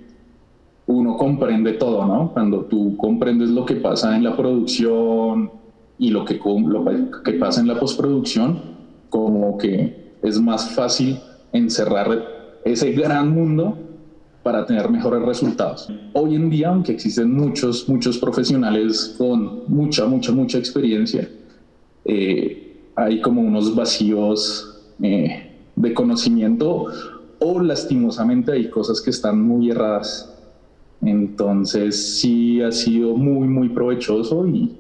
uno comprende todo, ¿no? Cuando tú comprendes lo que pasa en la producción y lo que, lo que pasa en la postproducción, como que es más fácil encerrar ese gran mundo para tener mejores resultados. Hoy en día, aunque existen muchos, muchos profesionales con mucha, mucha, mucha experiencia, eh, hay como unos vacíos eh, de conocimiento o lastimosamente hay cosas que están muy erradas entonces sí ha sido muy, muy provechoso y,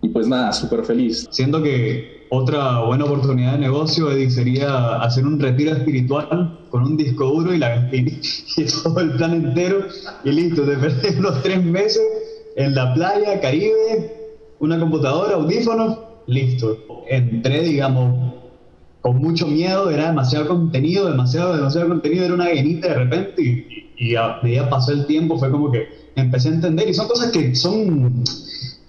y pues nada, súper feliz. Siento que otra buena oportunidad de negocio sería hacer un retiro espiritual con un disco duro y, la, y, [laughs] y todo el plan entero y listo, te perdés [laughs] unos tres meses en la playa, Caribe, una computadora, audífonos, listo. Entré, digamos, con mucho miedo, era demasiado contenido, demasiado, demasiado contenido, era una guenita de repente y, y a medida pasó el tiempo fue como que empecé a entender y son cosas que son,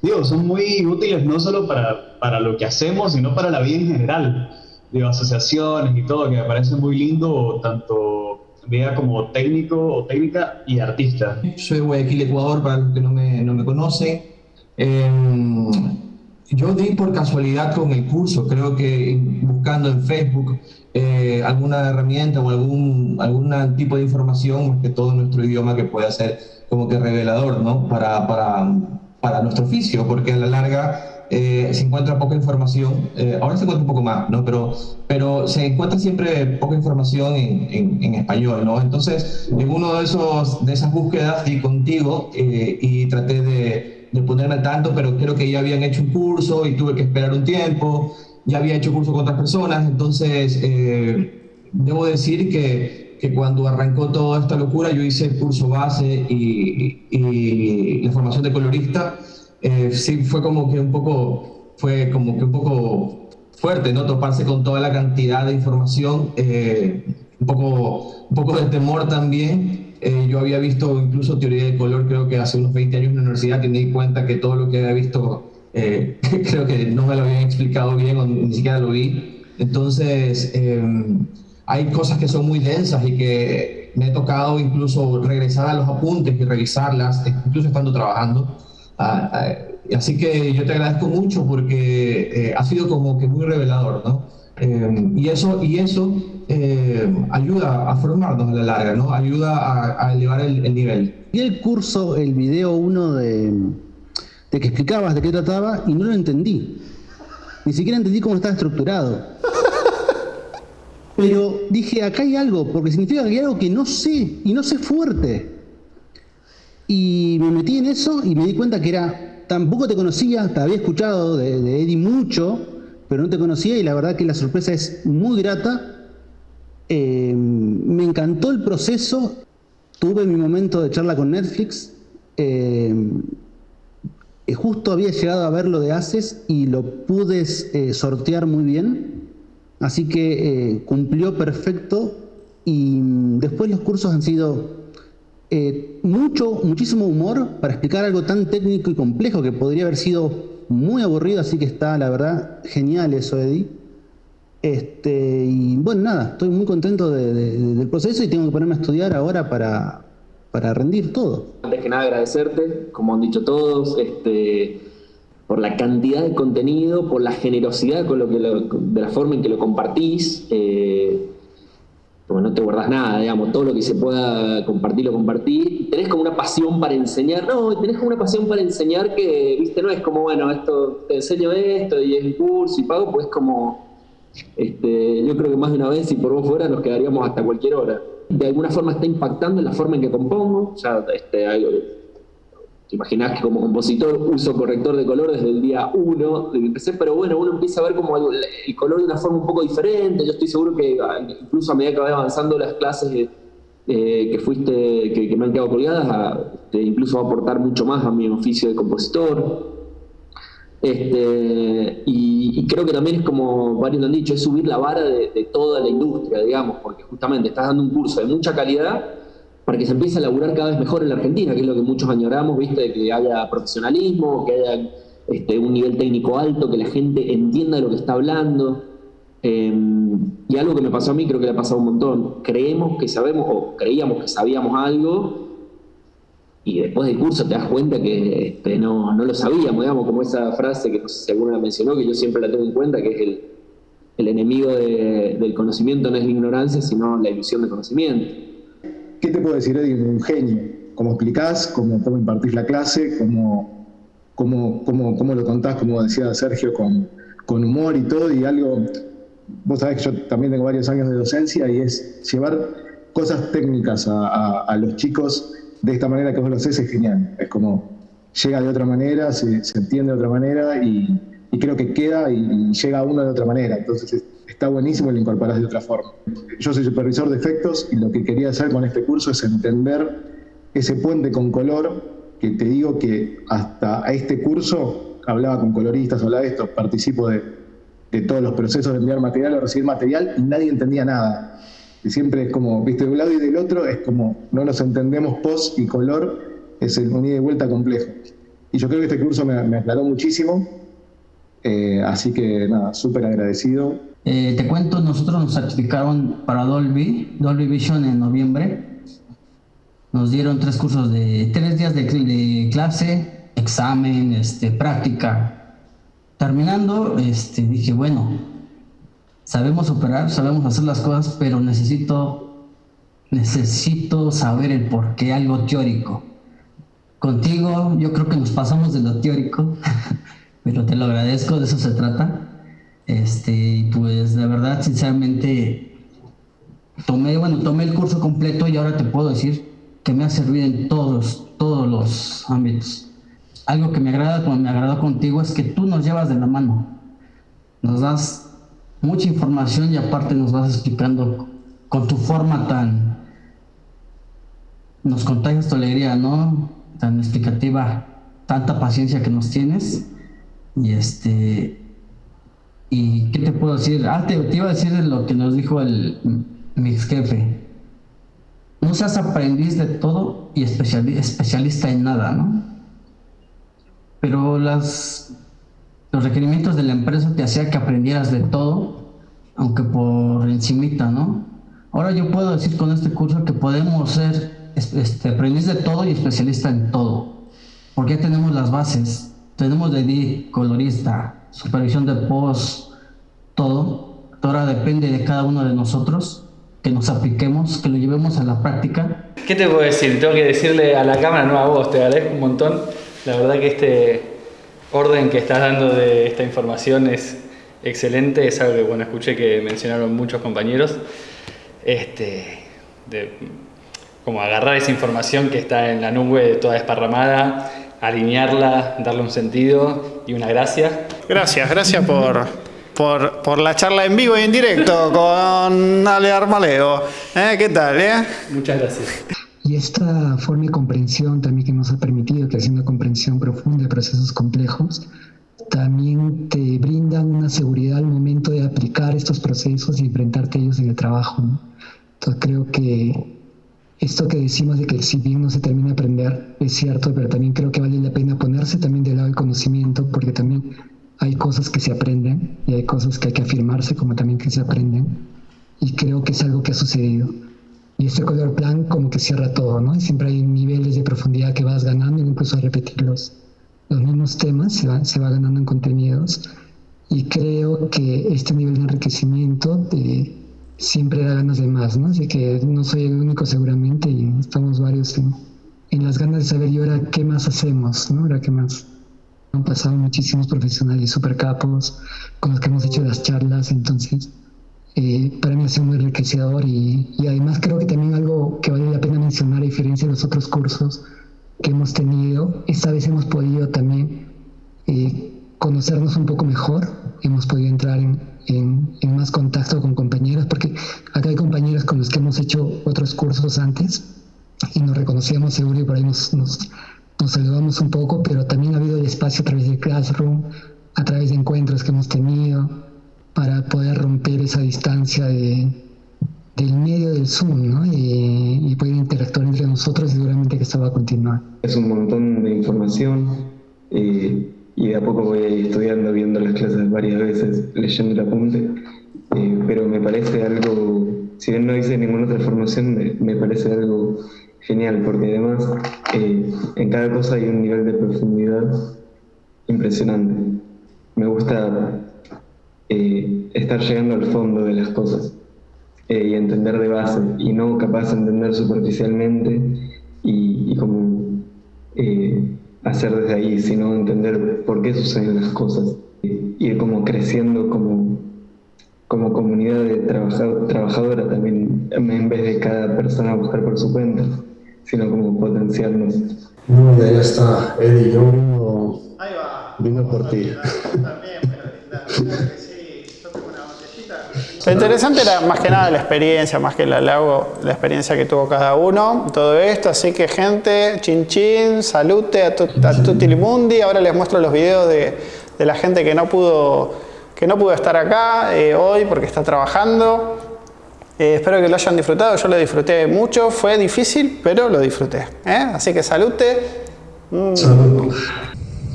digo, son muy útiles no solo para, para lo que hacemos, sino para la vida en general, digo, asociaciones y todo, que me parece muy lindo, tanto vida como técnico o técnica y artista. Soy Guayaquil, Ecuador, para los que no me, no me conocen. Eh, yo di por casualidad con el curso, creo que buscando en Facebook eh, alguna herramienta o algún, algún tipo de información, más que todo nuestro idioma, que pueda ser como que revelador ¿no? para, para, para nuestro oficio, porque a la larga eh, se encuentra poca información, eh, ahora se encuentra un poco más, ¿no? pero, pero se encuentra siempre poca información en, en, en español. ¿no? Entonces, en uno de, esos, de esas búsquedas di contigo eh, y traté de, de ponerme al tanto, pero creo que ya habían hecho un curso y tuve que esperar un tiempo ya había hecho curso con otras personas, entonces eh, debo decir que, que, cuando arrancó toda esta locura yo hice el curso base y, y la formación de colorista, eh, sí fue como que un poco, fue como que un poco fuerte, ¿no? Toparse con toda la cantidad de información, eh, un, poco, un poco de temor también. Yo había visto incluso teoría de color, creo que hace unos 20 años en la universidad, y me di cuenta que todo lo que había visto eh, [laughs] creo que no me lo habían explicado bien o ni siquiera lo vi. Entonces, eh, hay cosas que son muy densas y que me he tocado incluso regresar a los apuntes y revisarlas, incluso estando trabajando. Ah, ah, así que yo te agradezco mucho porque eh, ha sido como que muy revelador, ¿no? y eso, y eso ayuda a formarnos a la larga, ¿no? Ayuda a, a elevar el, el nivel. Y el curso, el video uno de de que explicabas de qué trataba y no lo entendí. Ni siquiera entendí cómo estaba estructurado. [laughs] Pero dije, acá hay algo, porque significa que hay algo que no sé y no sé fuerte. Y me metí en eso y me di cuenta que era, tampoco te conocía, te había escuchado de, de Eddie mucho, pero no te conocía y la verdad que la sorpresa es muy grata. Eh, me encantó el proceso, tuve mi momento de charla con Netflix. Eh, justo había llegado a ver lo de Haces y lo pude eh, sortear muy bien, así que eh, cumplió perfecto y mm, después los cursos han sido eh, mucho, muchísimo humor para explicar algo tan técnico y complejo que podría haber sido muy aburrido, así que está la verdad genial eso, Eddie. Este, y bueno, nada, estoy muy contento de, de, del proceso y tengo que ponerme a estudiar ahora para, para rendir todo. Antes que nada agradecerte, como han dicho todos, este, por la cantidad de contenido, por la generosidad con lo que lo, de la forma en que lo compartís. Eh, como no te guardas nada, digamos, todo lo que se pueda compartir lo compartís. Tenés como una pasión para enseñar, no, tenés como una pasión para enseñar que, viste, no es como, bueno, esto, te enseño esto y es un curso y pago, pues como, este, yo creo que más de una vez, si por vos fuera, nos quedaríamos hasta cualquier hora. de alguna forma está impactando en la forma en que compongo. O sea, este, te imaginás que como compositor uso corrector de color desde el día uno de que empecé, pero bueno, uno empieza a ver como el, color de una forma un poco diferente. Yo estoy seguro que ah, incluso a medida que vaya avanzando las clases eh, que fuiste, que, me han quedado colgadas, este, incluso va a aportar mucho más a mi oficio de compositor. Este, y, creo que también es como varios lo han dicho, es subir la vara de, toda la industria, digamos, porque justamente estás dando un curso de mucha calidad para que se empiece a laburar cada vez mejor en la Argentina, que es lo que muchos añoramos, ¿viste? De que haya profesionalismo, que haya este, un nivel técnico alto, que la gente entienda de lo que está hablando. Eh, y algo que me pasó a mí, creo que le ha pasado un montón. Creemos que sabemos, o creíamos que sabíamos algo, y después del curso te das cuenta que este, no, no, lo sabíamos, digamos, como esa frase que no sé si alguna la mencionó, que yo siempre la tengo en cuenta, que es el, el enemigo de, del conocimiento no es la ignorancia, sino la ilusión de conocimiento. ¿Qué te puedo decir, Eddie? Un genio. ¿Cómo explicás? ¿Cómo, cómo impartís la clase? ¿Cómo, cómo, cómo, cómo lo contás, como decía Sergio, con, con humor y todo? Y algo, vos sabés que yo también tengo varios años de docencia y es llevar cosas técnicas a, a los chicos de esta manera que vos lo haces es genial. Es como llega de otra manera, se, entiende de otra manera y, creo que queda y, llega a uno de otra manera. Entonces está buenísimo y lo incorporás de otra forma. Yo soy supervisor de efectos y lo que quería hacer con este curso es entender ese puente con color que te digo que hasta este curso hablaba con coloristas, hablaba de esto, participo de, de todos los procesos de enviar material o recibir material y nadie entendía nada. Siempre es como, viste, de un lado y del otro es como no nos entendemos post y color, es el un ida y vuelta complejo. Y yo creo que este curso me, me aclaró muchísimo, eh, así que nada, súper agradecido. Eh, te cuento, nosotros nos certificaron para Dolby, Dolby Vision en noviembre. Nos dieron tres cursos de tres días de, de clase, examen, este, práctica. Terminando, este, dije, bueno, sabemos operar, sabemos hacer las cosas, pero necesito, necesito saber el por qué, algo teórico. Contigo yo creo que nos pasamos de lo teórico, [laughs] pero te lo agradezco, de eso se trata. Este, pues de verdad, sinceramente, tomé, bueno, tomé el curso completo y ahora te puedo decir que me ha servido en todos, todos los ámbitos. Algo que me agrada, como me agradó contigo, es que tú nos llevas de la mano. Nos das mucha información y aparte nos vas explicando con tu forma tan... Nos contagias tu alegría, ¿no? Tan explicativa, tanta paciencia que nos tienes. Y este... ¿Y qué te puedo decir? Ah, te, iba a decir lo que nos dijo el, mi ex jefe. No seas aprendiz de todo y especialista en nada, ¿no? Pero las, los requerimientos de la empresa te hacía que aprendieras de todo, aunque por encimita, ¿no? Ahora yo puedo decir con este curso que podemos ser este, aprendiz de todo y especialista en todo, porque ya tenemos las bases, tenemos de ID, colorista, supervisión de post, todo. Ahora depende de cada uno de nosotros que nos apliquemos, que lo llevemos a la práctica. ¿Qué te puedo decir? Tengo que decirle a la cámara, no a vos, te agradezco un montón. La verdad que este orden que estás dando de esta información es excelente, es algo que bueno, escuché que mencionaron muchos compañeros. Este, de, como agarrar esa información que está en la nube toda desparramada, alinearla, darle un sentido y una gracia. Gracias, gracias por, por, por, la charla en vivo y en directo con Ale Armaleo. ¿Eh? ¿Qué tal? Eh? Muchas gracias. Y esta forma de comprensión también que nos ha permitido, que es una comprensión profunda de procesos complejos, también te brinda una seguridad al momento de aplicar estos procesos y enfrentarte a ellos en el trabajo. Entonces creo que esto que decimos de que si bien no se termina de aprender es cierto, pero también creo que vale la pena ponerse también del lado del conocimiento, porque también hay cosas que se aprenden y hay cosas que hay que afirmarse como también que se aprenden. Y creo que es algo que ha sucedido. Y este color plan como que cierra todo, ¿no? Y siempre hay niveles de profundidad que vas ganando, incluso a repetir los, los mismos temas, se va, se va ganando en contenidos. Y creo que este nivel de enriquecimiento de, siempre da ganas de más, ¿no? Así que no soy el único seguramente y estamos varios en, en las ganas de saber y ahora qué más hacemos, ¿no? Ahora qué más. Han pasado muchísimos profesionales super capos con los que hemos hecho las charlas, entonces eh, para mí ha sido muy enriquecedor y, y, además creo que también algo que vale la pena mencionar a diferencia de los otros cursos que hemos tenido, esta vez hemos podido también eh, conocernos un poco mejor, hemos podido entrar en, en, en, más contacto con compañeros, porque acá hay compañeros con los que hemos hecho otros cursos antes y nos reconocíamos seguro y por ahí nos, nos, nos saludamos un poco, pero también ha habido el espacio a través de Classroom, a través de encuentros que hemos tenido, para poder romper esa distancia de, del medio del Zoom ¿no? y, y, poder interactuar entre nosotros y seguramente que esto va a continuar. Es un montón de información eh, y de a poco voy a ir estudiando, viendo las clases varias veces, leyendo el apunte, eh, pero me parece algo, si bien no hice ninguna otra formación, me, me parece algo genial porque además eh, en cada cosa hay un nivel de profundidad impresionante. Me gusta eh, estar llegando al fondo de las cosas eh, y entender de base y no capaz de entender superficialmente y, y como eh, hacer desde ahí, sino entender por qué suceden las cosas. Ir como creciendo como, como comunidad de trabajador, trabajadora también, en vez de cada persona buscar por su cuenta, sino como potenciarnos. No, ya está, Eddie, yo vino por ti. Lo interesante era más que nada la experiencia, más que el halago, la experiencia que tuvo cada uno, todo esto. Así que gente, chin chin, salute a, tu, a tutti. Ahora les muestro los videos de, de, la gente que no pudo, que no pudo estar acá eh, hoy porque está trabajando. Eh, espero que lo hayan disfrutado, yo lo disfruté mucho, fue difícil, pero lo disfruté. ¿eh? Así que salute. Mm.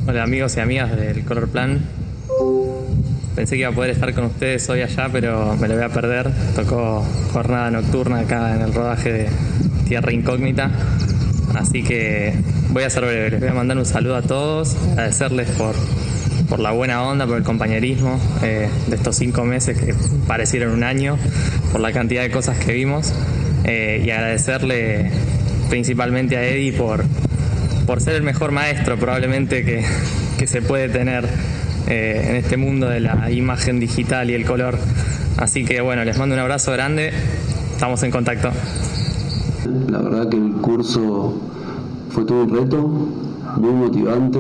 Hola amigos y amigas del Color Plan. Pensé que iba a poder estar con ustedes hoy allá, pero me lo voy a perder. Tocó jornada nocturna acá en el rodaje de Tierra Incógnita. Así que voy a ser breve. Les voy a mandar un saludo a todos, agradecerles por, por la buena onda, por el compañerismo eh, de estos cinco meses que parecieron un año, por la cantidad de cosas que vimos. Eh, y agradecerle principalmente a Eddie por, por ser el mejor maestro probablemente que, que se puede tener eh, en este mundo de la imagen digital y el color. Así que bueno, les mando un abrazo grande, estamos en contacto. La verdad que el curso fue todo un reto, muy motivante.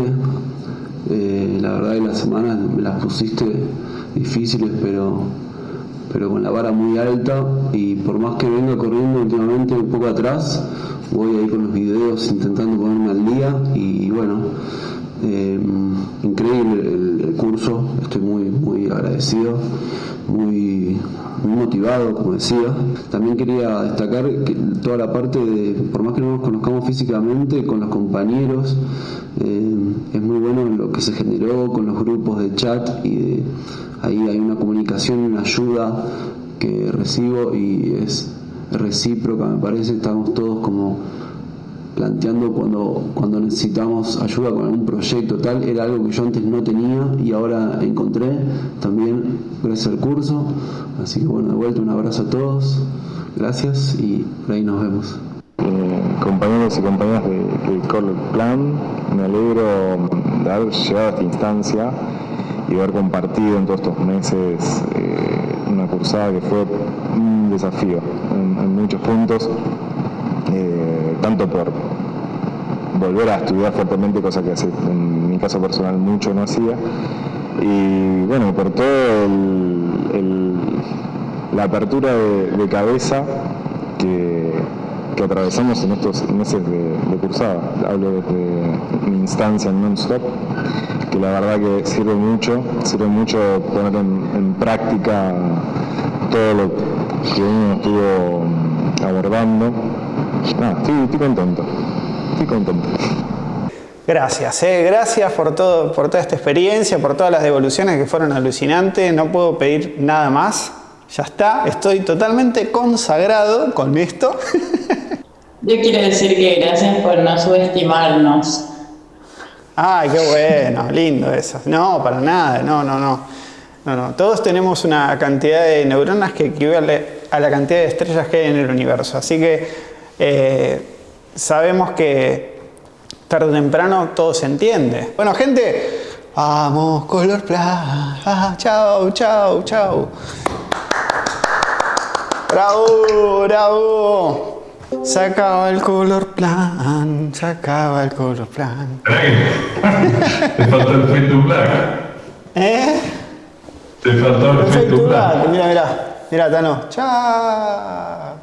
Eh, la verdad que las semanas me las pusiste difíciles, pero, pero con la vara muy alta y por más que venga corriendo últimamente un poco atrás, voy ahí con los videos intentando ponerme al día y bueno, eh, increíble el, curso, estoy muy, muy agradecido, muy, muy motivado, como decía. También quería destacar que toda la parte de, por más que no nos conozcamos físicamente, con los compañeros, eh, es muy bueno lo que se generó con los grupos de chat y de, ahí hay una comunicación, una ayuda que recibo y es recíproca, me parece, estamos todos como planteando cuando, cuando necesitamos ayuda con algún proyecto tal, era algo que yo antes no tenía y ahora encontré también gracias al curso. Así que bueno, de vuelta un abrazo a todos, gracias y por ahí nos vemos. Eh, compañeros y compañeras de, de Plan, me alegro de haber llegado a esta instancia y haber compartido en todos estos meses eh, una cursada que fue un desafío en, muchos puntos tanto por volver a estudiar fuertemente, cosa que en mi caso personal mucho no hacía, y bueno, por todo la apertura de, cabeza que, atravesamos en estos meses de, de, cursada. Hablo desde mi instancia en non-stop, que la verdad que sirve mucho, sirve mucho poner en, en práctica todo lo que uno estuvo abordando no, estoy, estoy, contento. Estoy contento. Gracias, eh. gracias por, todo, por toda esta experiencia, por todas las devoluciones que fueron alucinantes. No puedo pedir nada más. Ya está, estoy totalmente consagrado con esto. [laughs] Yo quiero decir que gracias por no subestimarnos. Ay, qué bueno, lindo eso. No, para nada, no, no, no. No, no. Todos tenemos una cantidad de neuronas que equivale a la cantidad de estrellas que hay en el universo. Así que eh, sabemos que tarde o temprano todo se entiende. Bueno, gente, vamos, color plan. Ah, chao, chao, chao. Bravo, bravo. Se acaba el color plan, se acaba el color plan. [laughs] Te falta el Fade to Black. ¿Eh? Te falta el Fade to Black. Mira, mira, mira, Tano. Chao.